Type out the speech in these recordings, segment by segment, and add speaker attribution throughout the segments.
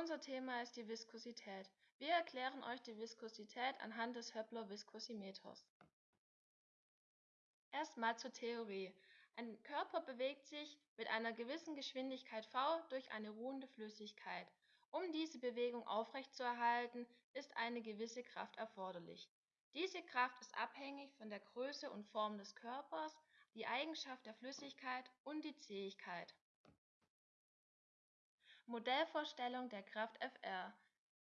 Speaker 1: Unser Thema ist die Viskosität. Wir erklären euch die Viskosität anhand des Höppler-Viskosimeters. Erstmal zur Theorie. Ein Körper bewegt sich mit einer gewissen Geschwindigkeit v durch eine ruhende Flüssigkeit. Um diese Bewegung aufrechtzuerhalten, ist eine gewisse Kraft erforderlich. Diese Kraft ist abhängig von der Größe und Form des Körpers, die Eigenschaft der Flüssigkeit und die Zähigkeit. Modellvorstellung der Kraft Fr.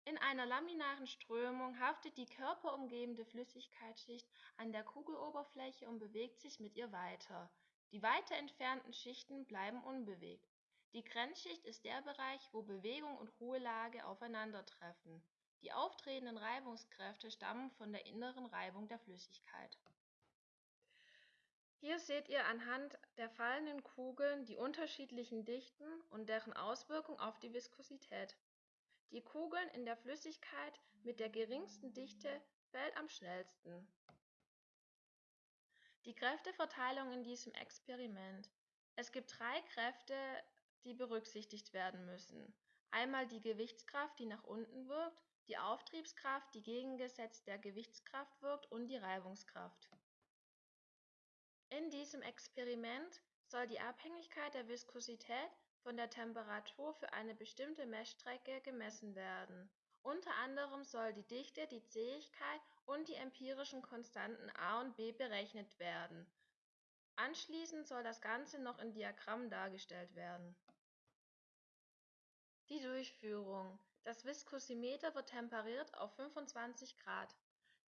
Speaker 1: In einer laminaren Strömung haftet die körperumgebende Flüssigkeitsschicht an der Kugeloberfläche und bewegt sich mit ihr weiter. Die weiter entfernten Schichten bleiben unbewegt. Die Grenzschicht ist der Bereich, wo Bewegung und Ruhelage aufeinandertreffen. Die auftretenden Reibungskräfte stammen von der inneren Reibung der Flüssigkeit hier seht ihr anhand der fallenden Kugeln die unterschiedlichen Dichten und deren Auswirkung auf die Viskosität. Die Kugeln in der Flüssigkeit mit der geringsten Dichte fällt am schnellsten. Die Kräfteverteilung in diesem Experiment. Es gibt drei Kräfte, die berücksichtigt werden müssen. Einmal die Gewichtskraft, die nach unten wirkt, die Auftriebskraft, die gegengesetzt der Gewichtskraft wirkt und die Reibungskraft. In diesem Experiment soll die Abhängigkeit der Viskosität von der Temperatur für eine bestimmte Messstrecke gemessen werden. Unter anderem soll die Dichte, die Zähigkeit und die empirischen Konstanten a und b berechnet werden. Anschließend soll das Ganze noch in Diagrammen dargestellt werden. Die Durchführung. Das Viskosimeter wird temperiert auf 25 Grad.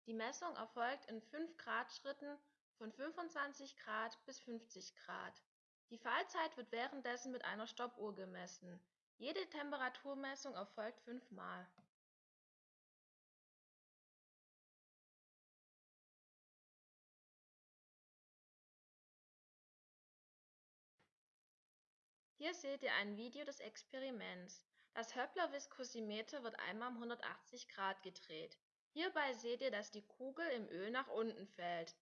Speaker 1: Die Messung erfolgt in 5 Grad Schritten von 25 Grad bis 50 Grad. Die Fallzeit wird währenddessen mit einer Stoppuhr gemessen. Jede Temperaturmessung erfolgt fünfmal. Hier seht ihr ein Video des Experiments. Das Höppler-Viskosimeter wird einmal um 180 Grad gedreht. Hierbei seht ihr, dass die Kugel im Öl nach unten fällt.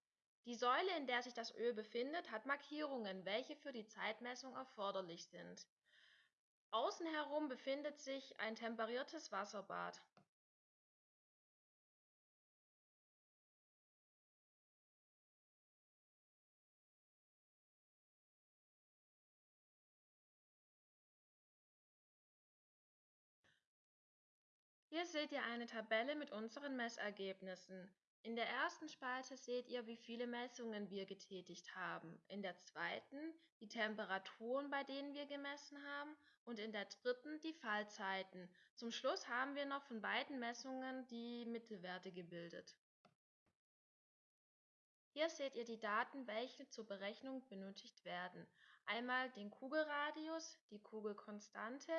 Speaker 1: Die Säule, in der sich das Öl befindet, hat Markierungen, welche für die Zeitmessung erforderlich sind. Außen herum befindet sich ein temperiertes Wasserbad. Hier seht ihr eine Tabelle mit unseren Messergebnissen. In der ersten Spalte seht ihr, wie viele Messungen wir getätigt haben, in der zweiten die Temperaturen, bei denen wir gemessen haben und in der dritten die Fallzeiten. Zum Schluss haben wir noch von beiden Messungen die Mittelwerte gebildet. Hier seht ihr die Daten, welche zur Berechnung benötigt werden. Einmal den Kugelradius, die Kugelkonstante,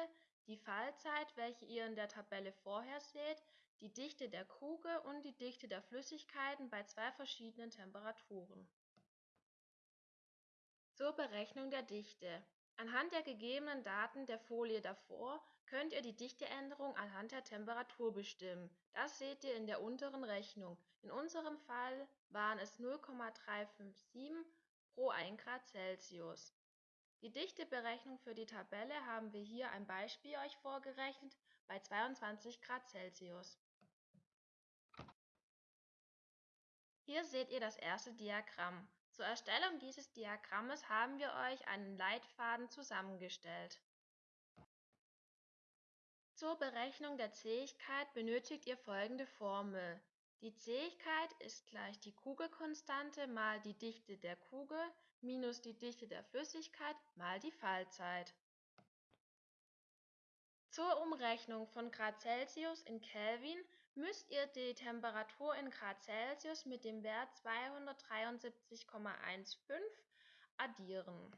Speaker 1: die Fallzeit, welche ihr in der Tabelle vorher seht, die Dichte der Kugel und die Dichte der Flüssigkeiten bei zwei verschiedenen Temperaturen. Zur Berechnung der Dichte. Anhand der gegebenen Daten der Folie davor könnt ihr die Dichteänderung anhand der Temperatur bestimmen. Das seht ihr in der unteren Rechnung. In unserem Fall waren es 0,357 pro 1 Grad Celsius. Die Dichteberechnung für die Tabelle haben wir hier ein Beispiel euch vorgerechnet bei 22 Grad Celsius. Hier seht ihr das erste Diagramm. Zur Erstellung dieses Diagrammes haben wir euch einen Leitfaden zusammengestellt. Zur Berechnung der Zähigkeit benötigt ihr folgende Formel. Die Zähigkeit ist gleich die Kugelkonstante mal die Dichte der Kugel minus die Dichte der Flüssigkeit mal die Fallzeit. Zur Umrechnung von Grad Celsius in Kelvin müsst ihr die Temperatur in Grad Celsius mit dem Wert 273,15 addieren.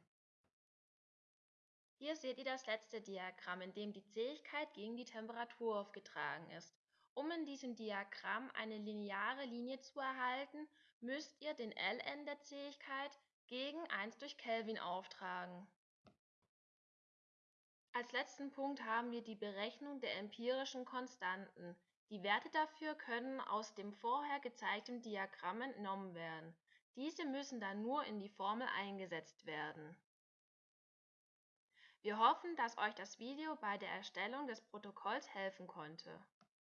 Speaker 1: Hier seht ihr das letzte Diagramm, in dem die Zähigkeit gegen die Temperatur aufgetragen ist. Um in diesem Diagramm eine lineare Linie zu erhalten, müsst ihr den Ln der Zähigkeit gegen 1 durch Kelvin auftragen. Als letzten Punkt haben wir die Berechnung der empirischen Konstanten. Die Werte dafür können aus dem vorher gezeigten Diagramm entnommen werden. Diese müssen dann nur in die Formel eingesetzt werden. Wir hoffen, dass euch das Video bei der Erstellung des Protokolls helfen konnte.